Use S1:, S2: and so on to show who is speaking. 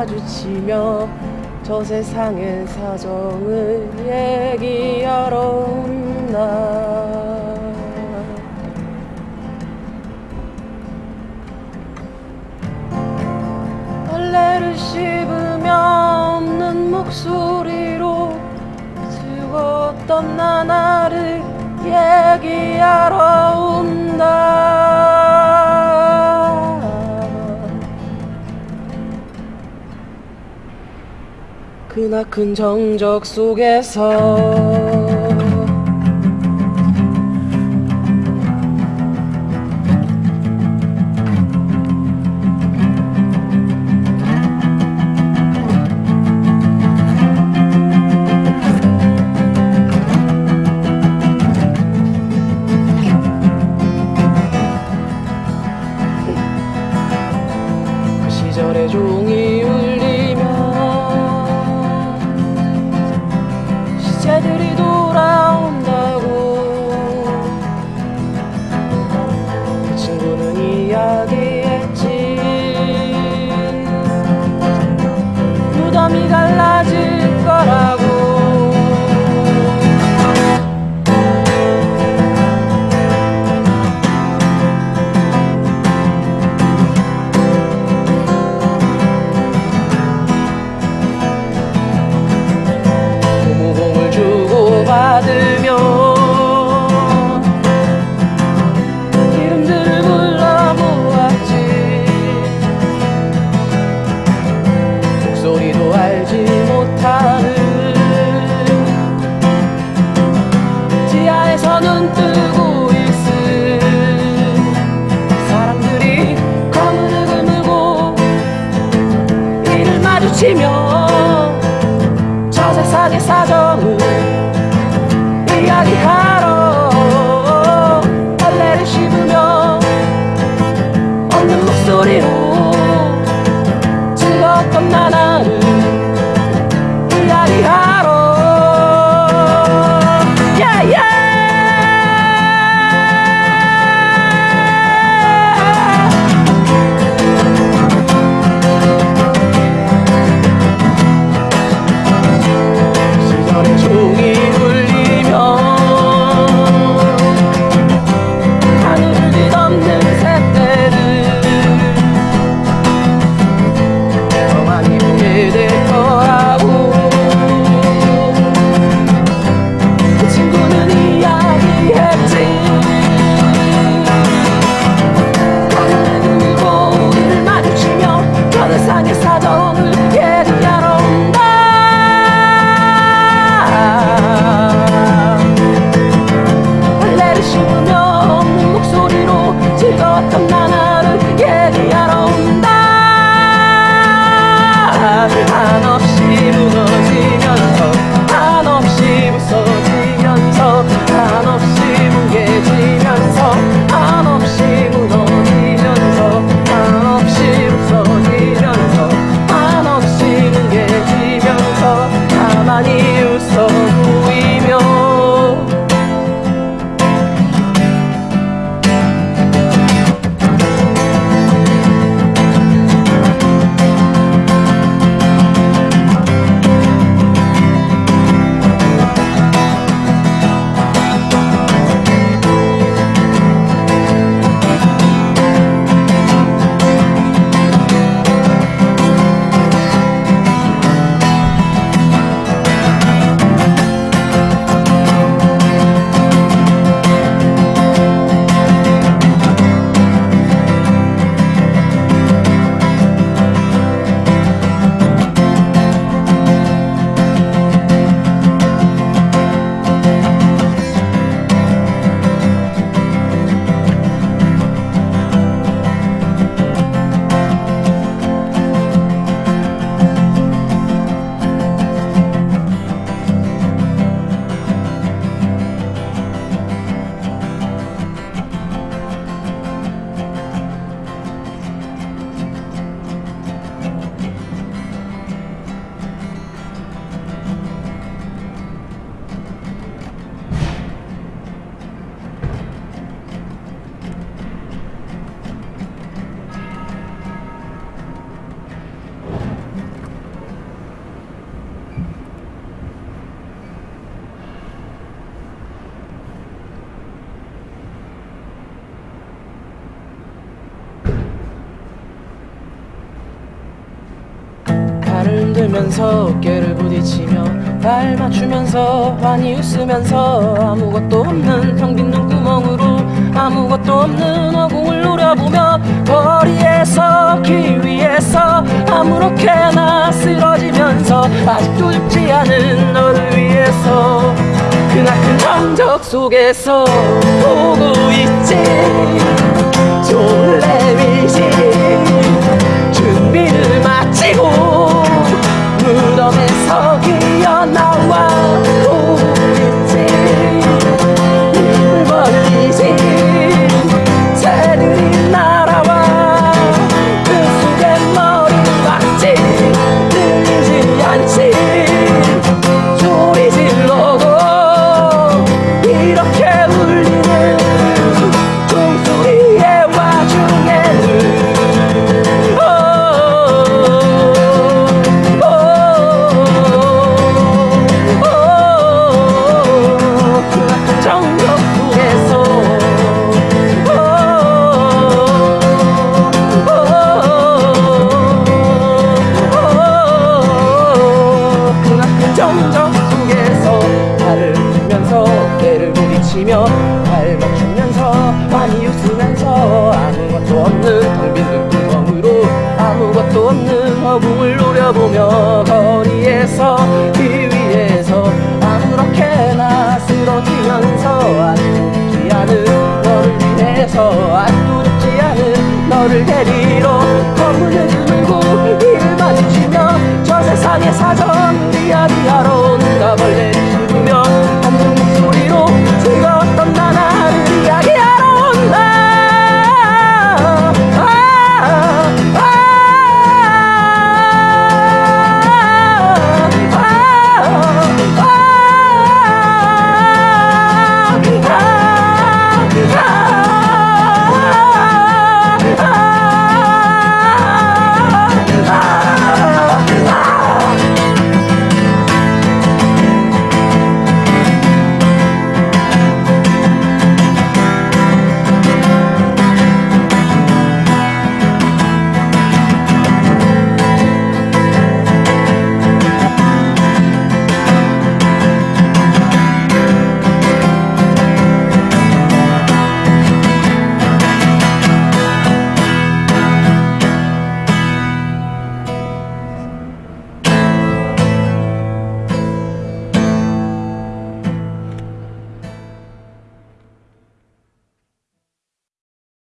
S1: 마주치며 저 세상의 사정을 얘기하러 온다. 벌레를 씹으며 없는 목소리로 죽었던 나나를 얘기하러 온다 그나큰 정적 속에서. 그 시절의 종이 못하는 지하에서 눈 뜨고 있을 사람들이 흙을 물고 이를 마주치며 저 세상의 사정을 이야기하러 벌레를 씹으며 없는 목소리로 즐거웠던 나나 아니. 걸으면서 깨를 부딪히며 발 맞추면서 환히 웃으면서 아무것도 없는 텅빈 눈구멍으로 아무것도 없는 허공을 노려보며 거리에서 길 위에서 아무렇게나 쓰러지면서 아직도 죽지 않은 너를 위해서 그나큰 정적 속에서 보고 있지. 졸래미지. 준비를 마치고 부딪히며 발 맞추면서 많이 웃으면서 아무것도 없는 텅빈 눈구멍으로 아무것도 없는 허공을 노려보며 거리에서 길 위에서 아무렇게나 쓰러지면서 죽지 않은 너를 위해서 죽지 않은 너를 데리러 검은